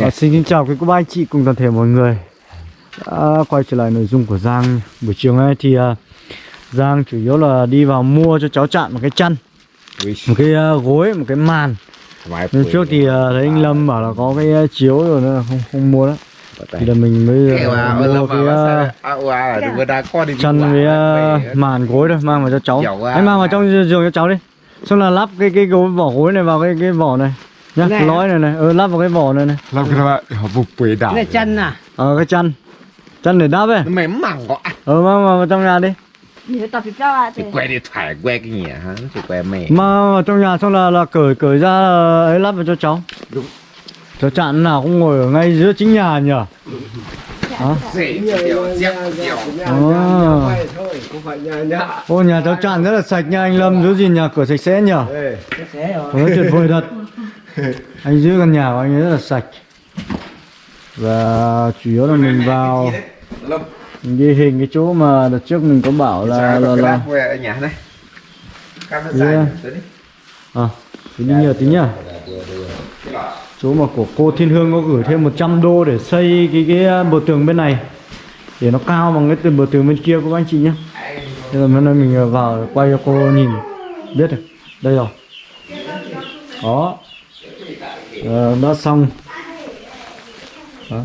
À, xin kính chào quý cô bác anh chị cùng toàn thể mọi người. Đã quay trở lại nội dung của Giang. Buổi chiều nay thì à, Giang chủ yếu là đi vào mua cho cháu chặn một cái chăn một cái à, gối một cái màn. Lần trước thì à, thấy anh Lâm bảo là có cái à, chiếu rồi nên là không không mua đó. Thì là mình mới mua cái à, chăn với à, màn gối thôi mang vào cho cháu. Anh mang vào trong giường cho cháu đi. Xong là lắp cái cái gối vỏ gối này vào cái cái vỏ này Nhá, này lói này này, ờ, lắp vào cái vỏ này này. Lắp cái này, họ vụt quế đảo Cái chân à? Ờ, cái chân. Chân để đắp ấy. Nó mềm mỏng quá. Ờ, mang vào trong nhà đi. Thì que điện thoại que cái gì hả? Thì que mẹ mà vào trong nhà xong là là cởi cởi ra là ấy lắp vào cho cháu. Đúng. Cháu chặn nào cũng ngồi ở ngay giữa chính nhà nhỉ? Dạ, hả? À. Ô nhà cháu chặn rất là sạch nha anh Lâm, giữ gì nhà cửa sạch sẽ nhỉ? Sạch sẽ rồi. tuyệt vời thật. Anh giữ căn nhà của anh ấy rất là sạch. Và chủ yếu là mình vào Mình ghi hình cái chỗ mà đợt trước mình có bảo là là, là ở nhà này. Yeah. đi. À, thì đi nhờ tí nhá Chỗ mà của cô Thiên Hương có gửi thêm 100 đô để xây cái cái bờ tường bên này. Để nó cao bằng cái bờ tường bên kia của các anh chị nhé. Thế là hôm nay mình vào quay cho cô nhìn. Biết rồi, đây rồi. Đó Ờ, đã xong. Đó.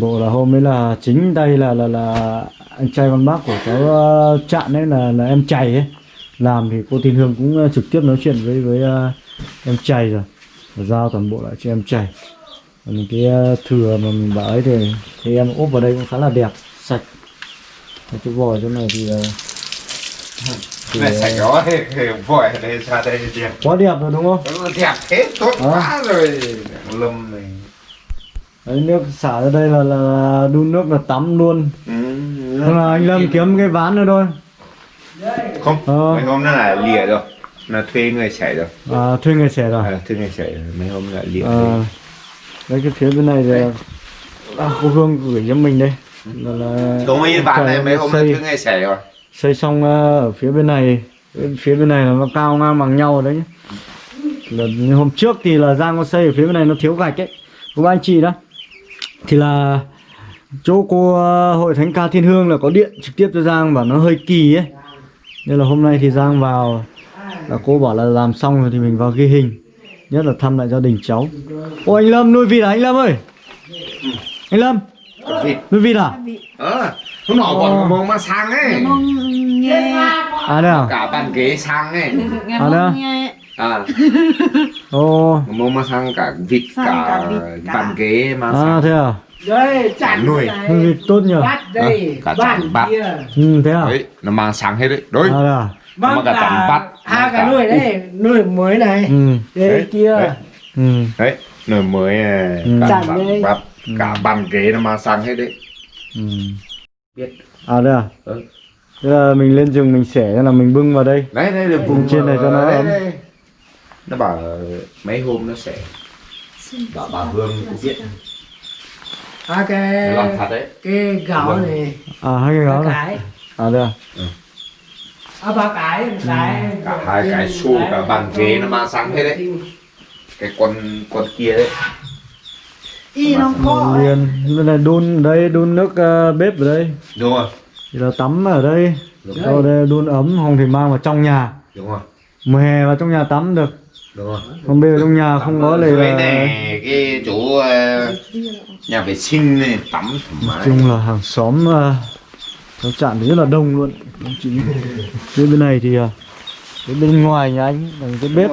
Bộ là hôm ấy là chính đây là là là anh trai con bác của cháu ờ, Trạn ấy là là em chày ấy. Làm thì cô tin Hương cũng ờ, trực tiếp nói chuyện với với ờ, em chày rồi. Và giao toàn bộ lại cho em chày còn cái ờ, thừa mà mình bảo ấy thì thì em ốp vào đây cũng khá là đẹp sạch. Cái chỗ vòi chỗ này thì uh, thì, này ờ, sạch đó vội đây ra đây đẹp quá đẹp rồi đúng không? Nó đẹp thế tốt Ờ. quá rồi. Lâm này. Đấy, nước xả ra đây là, là, là đun nước là tắm luôn. Ừ, là anh Lâm kiếm cái ván nữa thôi. Không Ờ. mấy hôm nó là lìa rồi. Là thuê người chạy rồi. À, thuê người xẻ rồi. À, thuê người chạy rồi. Mấy hôm lại lìa à, đấy cái phía bên này thì à, cô Hương gửi cho mình đây. Là, là có mấy trời này mấy hôm nó thuê người chạy rồi xây xong ờ, ở phía bên này bên phía bên này là nó cao ngang bằng nhau rồi đấy nhé là như hôm trước thì là Giang có xây ở phía bên này nó thiếu gạch ấy. Của anh chị đó. Thì là chỗ cô ờ, hội thánh ca thiên hương là có điện trực tiếp cho Giang và nó hơi kỳ ấy. Nên là hôm nay thì Giang vào là cô bảo là làm xong rồi thì mình vào ghi hình. Nhất là thăm lại gia đình cháu. Ô anh Lâm nuôi vịt à? Anh Lâm ơi! Anh Lâm! Vịt. Nuôi vịt à? Ờ hôm nọ còn mong mà sang ấy nghe à đây à cả bàn ghế sang ấy nghe À, đó. mong nghe à ô mong mà sang cả vịt Sang cả cả vịt, cả- bàn ghế mà à sang thế à Đây, chặn Nuôi. vịt tốt nhỉ Bắt đây, À, cả bắt. kia. ừ thế à đấy nó mang sang hết đấy đối à đây à Bắt mà cả chặn bắt. hai Cả- cái nuôi đây, nuôi mới này. ừ Đây Đấy, kia. đấy. ừ đấy nồi mới à, Ừ. cả bàn đây. bắt cả bàn ghế nó mang sang hết đấy ừ biết à đây à Ừ. thế là mình lên rừng mình xẻ thế là mình bưng vào đây. Đấy đây là vùng trên này cho nó đấy, ấm. nó bảo là mấy hôm nó sẽ bảo bà Hương cũng biết. À cái làm thật đấy. Cái gạo này. à hai cái gáo này à đây à. À ba cái, một cái. cả hai cái xu cả bàn ghế nó mang sang hết đấy. cái con con kia đấy. Y nó khó đun đây đun nước ờ, bếp ở đây. Đúng rồi thì là tắm ở đây. Đúng rồi. đây đun ấm không thì mang vào trong nhà. Đúng rồi. Mùa hè vào trong nhà tắm được. Đúng rồi. Còn bây giờ trong nhà không có dưới là này cái chỗ ờ, nhà vệ sinh này tắm thoải nói mái. chung là hàng xóm uh, cháu chạm thì rất là đông luôn. Chị phía bên này thì uh, cái bên ngoài nhà anh là cái bếp.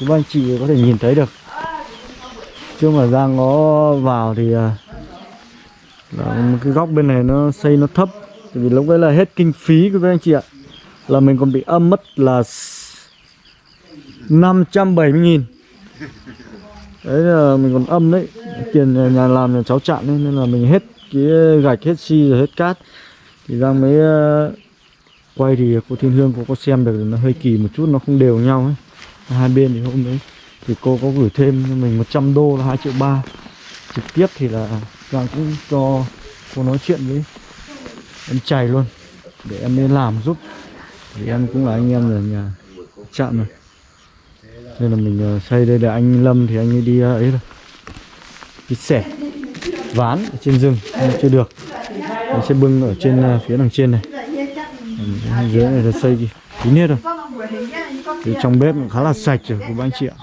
Các anh chị có thể nhìn thấy được. Chứ mà Giang có vào thì uh, đó, một cái góc bên này nó xây nó thấp Tại vì lúc đấy là hết kinh phí của các anh chị ạ. Là mình còn bị âm mất là 570 nghìn. Đấy là mình còn âm đấy tiền nhà- làm nhà cháu chặn nên là mình hết cái gạch hết xi rồi hết cát. Thì Giang mới ờ, quay thì cô Thiên Hương cô có xem được nó hơi kỳ một chút nó không đều nhau ấy. Hai bên thì hôm đấy thì cô có gửi thêm cho mình 100 đô là 2 triệu ba. Trực tiếp thì là và cũng cho cô nói chuyện với em chày luôn, để em lên làm giúp. Thì em cũng là anh em ở nhà chạm rồi nên là mình ờ, xây đây là anh Lâm thì anh ấy đi ờ, ấy rồi đi xẻ ván ở trên rừng, nhưng chưa được. Mình sẽ bưng ở trên ờ, phía đằng trên này. Dưới này là xây kín hết rồi thì trong bếp cũng khá là sạch rồi, của anh chị ạ.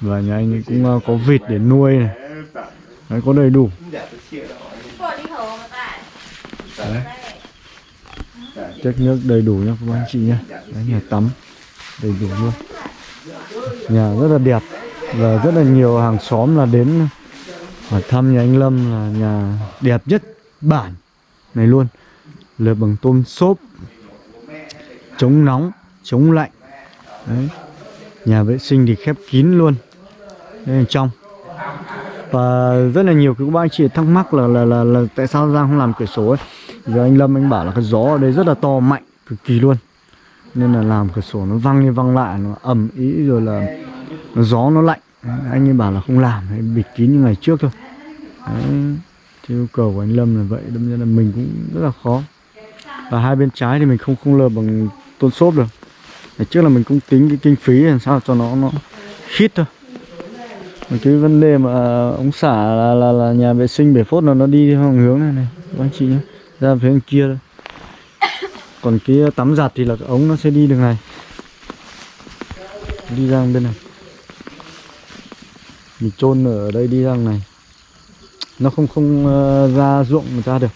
Và nhà anh ấy cũng có vịt để nuôi này. Đấy, có đầy đủ. Chất nước đầy đủ nha các anh chị nhé Đấy, nhà tắm đầy đủ luôn. Nhà rất là đẹp Và rất là nhiều hàng xóm là đến hỏi thăm nhà anh Lâm là nhà đẹp nhất bản này luôn. Lợp bằng tôn xốp Chống nóng, chống lạnh. Đấy. Nhà vệ sinh thì khép kín luôn. Đây là trong và rất là nhiều các bác anh chị thắc mắc là, là là là tại sao Giang không làm cửa sổ ấy. Giờ anh Lâm anh bảo là cái gió ở đây rất là to mạnh cực kỳ luôn. Nên là làm cửa sổ nó văng đi văng lại nó ẩm ý rồi là nó gió nó lạnh. Anh ấy bảo là không làm bịt kín như ngày trước thôi. Đấy. Thì yêu cầu của anh Lâm là vậy đâm ra là mình cũng rất là khó. Và hai bên trái thì mình không không lờ bằng tôn xốp được. Ngày trước là mình cũng tính cái kinh phí làm sao cho nó nó khít thôi cái vấn đề mà à, ống xả là, là, là nhà vệ sinh bể phốt là nó đi theo hướng này này các anh chị nhé ra phía bên kia thôi còn cái tắm giặt thì là cái ống nó sẽ đi đường này. Đi ra bên này. Mình chôn ở đây đi ra này. Nó không không uh, ra ruộng người ta được.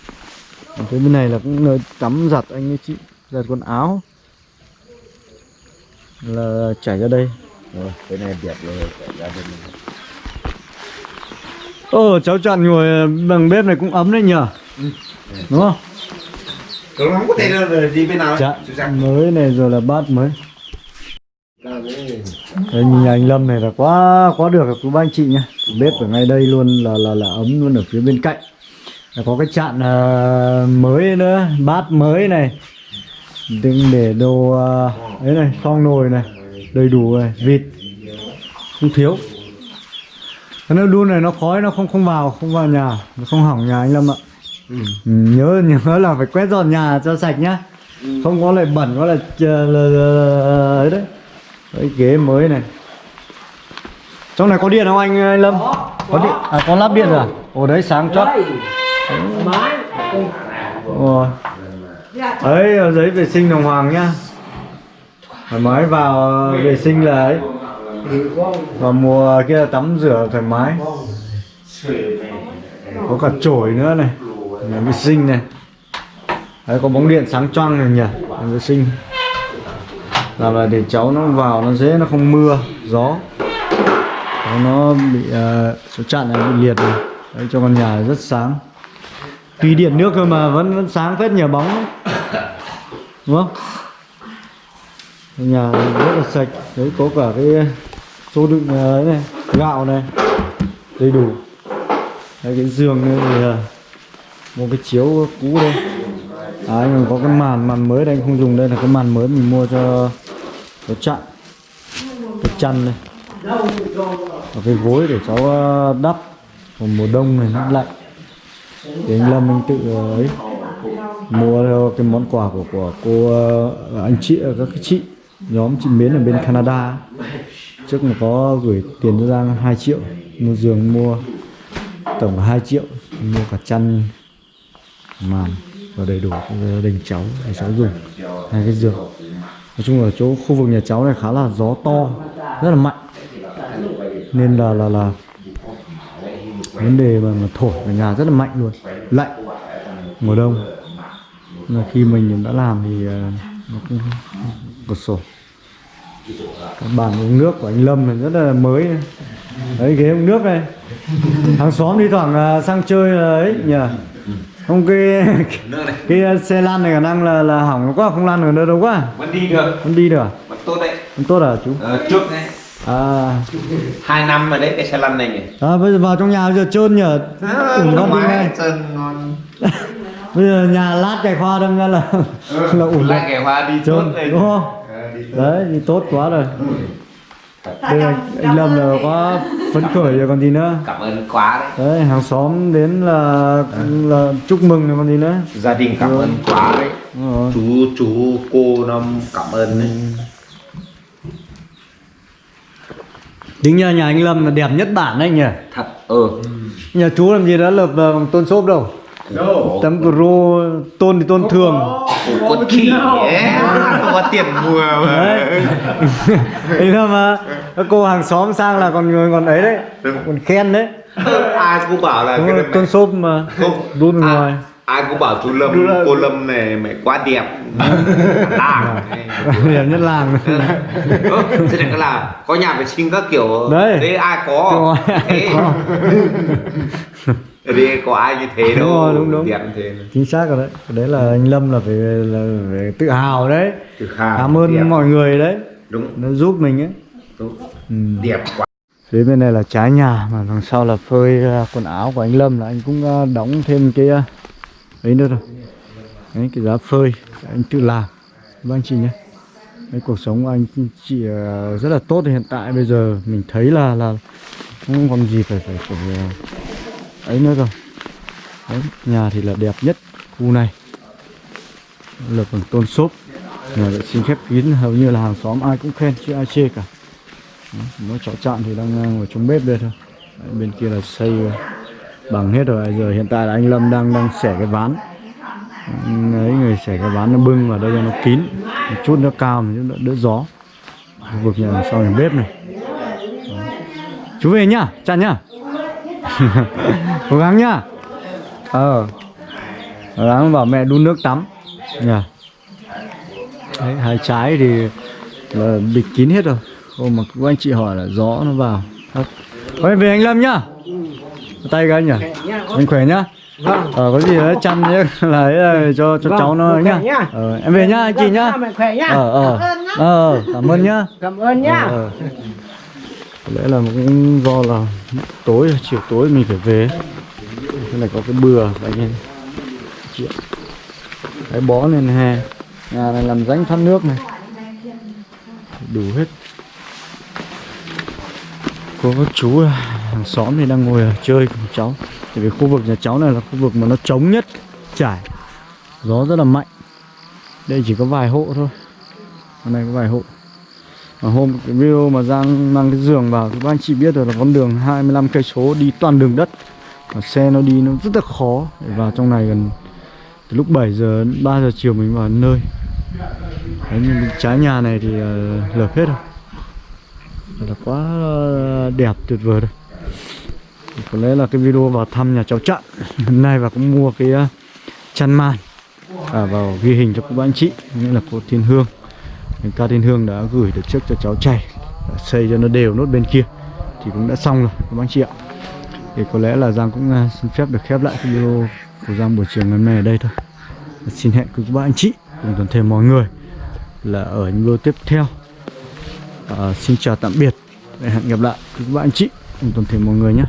Còn cái bên này là cũng nơi tắm giặt anh ấy chị. Giặt quần áo. Là chảy ra đây. Rồi, cái này đẹp rồi chảy ra bên này. Ờ cháu chặn ngồi bằng bếp này cũng ấm đấy nhờ. Đúng không? Cậu không có thể đi bên nào Giang. mới này rồi là bát mới. Đây nhìn anh Lâm này là quá quá được rồi ba anh chị nhá. Bếp ở ngay đây luôn là là là ấm luôn ở phía bên cạnh. Là Có cái chạn à, mới nữa, bát mới này. Đừng để đồ à, ấy này, khoang nồi này Đầy đủ này, vịt. Không thiếu Nước đun này nó khói nó không không vào, không vào nhà. Nó không hỏng nhà anh Lâm ạ. Ừ, nhớ nhớ là phải quét dọn nhà cho sạch nhá. Không có lại bẩn có là, là, là, là ấy đấy. Cái ghế mới này. Trong này có điện không anh, anh Lâm? Có điện. À có lắp điện rồi à? Ồ đấy sáng chót. Máy Ồ. ấy giấy vệ sinh đồng hoàng nhá. Thoải mái vào vệ sinh là ấy và mùa kia là tắm rửa thoải mái. Có cả chổi nữa này nhà vệ sinh này. Đấy có bóng điện sáng choang này nhỉ nhà vệ sinh. Làm là để cháu nó vào nó dễ nó không mưa gió. Cháu nó bị ờ, uh, số chặn này bị liệt này. Đấy cho con nhà rất sáng. Tuy điện nước thôi mà vẫn vẫn sáng phết nhờ bóng. Đúng không? Nhà rất là sạch. Đấy có cả cái số đựng ờ, ấy này, gạo này, đầy đủ. Đấy, cái giường này thì ờ, một cái chiếu cũ đây. Đấy, anh còn có cái màn màn mới đây, anh không dùng đây là cái màn mới mình mua cho cho chặn cái chăn này và cái gối để cháu ờ, đắp. Còn mùa đông này nó lạnh. Thì anh Lâm anh tự ấy, mua theo cái món quà của của cô anh chị các cái chị, nhóm chị Mến ở bên Canada trước là có gửi tiền cho Giang 2 triệu mua giường mua tổng là 2 triệu mua cả chăn màn và đầy đủ cho gia đình cháu để cháu dùng. Hai cái giường. Nói chung là chỗ khu vực nhà cháu này khá là gió to rất là mạnh. Nên là là là vấn đề mà, mà thổi ở nhà rất là mạnh luôn lạnh mùa đông. Là khi mình đã làm thì ờ, nó cũng cửa sổ cái bàn uống nước của anh Lâm này rất là mới này. đấy ghế uống nước này. Hàng xóm đi thoảng ờ, sang chơi là ấy nhỉ? Không cái cái ờ, xe lăn này khả năng là là hỏng quá không lăn được nữa đâu quá. Vẫn đi được. Không đi được à? vẫn tốt đấy. Không tốt à chú? Ờ, trước đấy. À. Hai năm rồi đấy cái xe lăn này nhỉ? À, bây giờ vào trong nhà bây giờ trơn nhở ủn góc đi ngay chân ngon. Bây giờ nhà lát cài khoa đâm ra là là ủn lại lại cái hoa đi trơn đúng không. Đấy thì tốt quá rồi. Đây là anh lâm là quá phấn khởi rồi còn gì nữa. Cảm ơn quá đấy. Đấy hàng xóm đến là là chúc mừng rồi còn gì nữa. Gia đình cảm ơn quá đấy. Chú chú cô nó cảm ơn đấy. Chính nhà nhà anh Lâm là đẹp nhất bản đấy nhỉ? Thật ừ Nhà chú làm gì đã lợp ờ, bằng tôn xốp đâu Tấm pro tôn thì tôn thường. con khỉ ấy có tiền mua mà. Anh Lâm mà. Các cô hàng xóm sang là còn người còn ấy đấy. Còn khen đấy. Ai cũng bảo là cái tôn xốp mà. Đun ai- ngoài ai cũng bảo chú lâm cô lâm này mày quá đẹp. Làng. Đẹp nhất làng. Ừ, thế này là có nhà vệ sinh các kiểu. Đấy. đấy ai có? Thế. Có. ai như thế đâu. Đúng rồi, đúng, đúng. đẹp như thế. Chính xác rồi đấy. Đấy là anh Lâm là phải, là phải tự hào đấy. Tự hào, Cảm ơn đẹp. mọi người đấy. Đúng. Nó giúp mình ấy. Đúng. Ừ. đẹp quá. Phía bên này là trái nhà mà đằng sau là phơi à, quần áo của anh Lâm là anh cũng à, đóng thêm cái à, ấy nữa rồi. Đấy cái giá phơi anh tự làm. Vâng anh chị nhé. Đấy, cuộc sống của anh chị ờ, rất là tốt hiện tại bây giờ mình thấy là là không còn gì phải phải phải ờ, ấy nữa rồi. Đấy, nhà thì là đẹp nhất khu này. Lập bằng tôn xốp. Nhà vệ sinh khép kín hầu như là hàng xóm ai cũng khen chứ ai chê cả. Nó cháu chạm thì đang ngồi trong bếp đây thôi Đấy, Bên kia là xây bằng hết rồi Giờ hiện tại là anh Lâm đang đang xẻ cái ván. Đấy người xẻ cái ván nó bưng vào đây cho nó kín Một chút nó cao một chút đỡ, đỡ gió. Khu vực nhà sau nhà bếp này. Chú về nhá, chặn nhá. Cố gắng nhá. Ờ. Cố gắng bảo mẹ đun nước tắm. Nhà Đấy, hai trái thì là bịt kín hết rồi. Hôm mà các anh chị hỏi là gió nó vào. Thôi Thôi về anh Lâm nhá. Tay cái anh nhỉ Anh khỏe nhá vâng Ờ có gì đó chăm nhé là cho cho Vâng, cháu nó nhá. nhá. Ờ, em về nhá anh chị nhá. Vâng, mẹ khỏe nhá Ờ ờ. Ờ cảm ơn nhá. cảm ơn nhá Ờ, ờ. Có lẽ là cũng do là tối chiều tối mình phải về. Thế này có cái bừa anh em. Cái bó lên hè. Nhà này làm rãnh thoát nước này. Đủ hết. Có các chú là hàng xóm thì đang ngồi ở chơi cùng cháu. Tại vì khu vực nhà cháu này là khu vực mà nó trống nhất trải. Gió rất là mạnh. Đây chỉ có vài hộ thôi. Hôm nay có vài hộ. Mà hôm cái video mà Giang mang cái giường vào thì các anh chị biết rồi là con đường 25 cây số đi toàn đường đất. Và xe nó đi nó rất là khó để vào trong này gần từ lúc 7 giờ đến 3 giờ chiều mình vào nơi. Đấy, nhưng trái nhà này thì uh, lợp hết rồi. Là quá ờ, đẹp tuyệt vời rồi. Thì có lẽ là cái video vào thăm nhà cháu Trận. Hôm nay và cũng mua cái uh, chăn màn à, vào ghi hình cho các anh chị. Nghĩa là cô Thiên Hương. Ca Thiên Hương đã gửi được trước cho cháu chảy đã xây cho nó đều nốt bên kia. Thì cũng đã xong rồi các anh chị ạ. Thì có lẽ là Giang cũng uh, xin phép được khép lại cái video của Giang buổi chiều ngày hôm nay ở đây thôi. Và xin hẹn cùng các anh chị cùng toàn thể mọi người là ở những video tiếp theo. À, xin chào tạm biệt. Hẹn gặp lại các bạn anh chị cùng toàn thể mọi người nhé.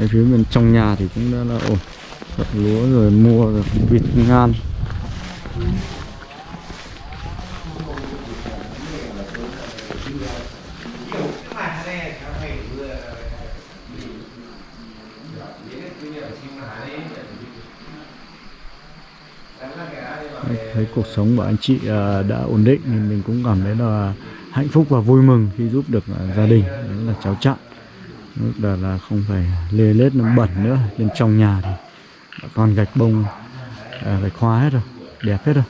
Ở phía bên trong nhà thì cũng đã là ổn Gặt lúa rồi mua rồi vịt, ngan. Thấy cuộc sống của anh chị à, đã ổn định thì mình cũng cảm thấy là hạnh phúc và vui mừng khi giúp được à, gia đình. Đó là cháu trạng lúc là là không phải lê lết nó bẩn nữa. Bên trong nhà thì đã còn gạch bông à, gạch hoa hết rồi đẹp hết rồi.